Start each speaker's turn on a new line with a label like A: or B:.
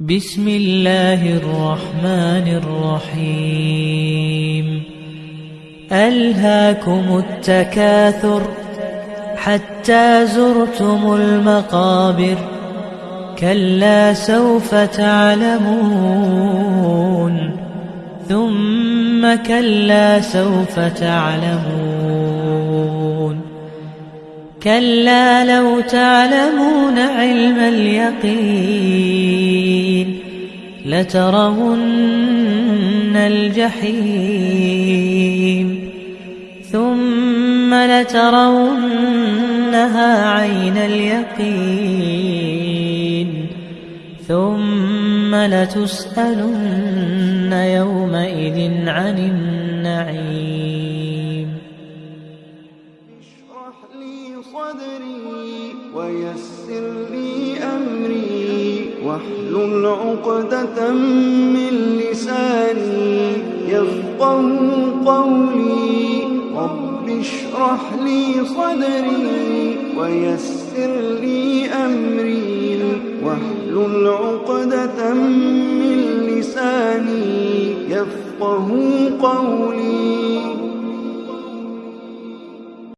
A: بسم الله الرحمن الرحيم ألهاكم التكاثر حتى زرتم المقابر كلا سوف تعلمون ثم كلا سوف تعلمون كلا لو تعلمون علم اليقين لترون الجحيم ثم لترونها عين اليقين ثم لتسألن يومئذ عن النعيم
B: لي صدري ويسر لي أمري واحلل عقدة من لساني يفقه قولي رب اشرح لي صدري ويسر لي أمري واحلل عقدة من لساني يفقه قولي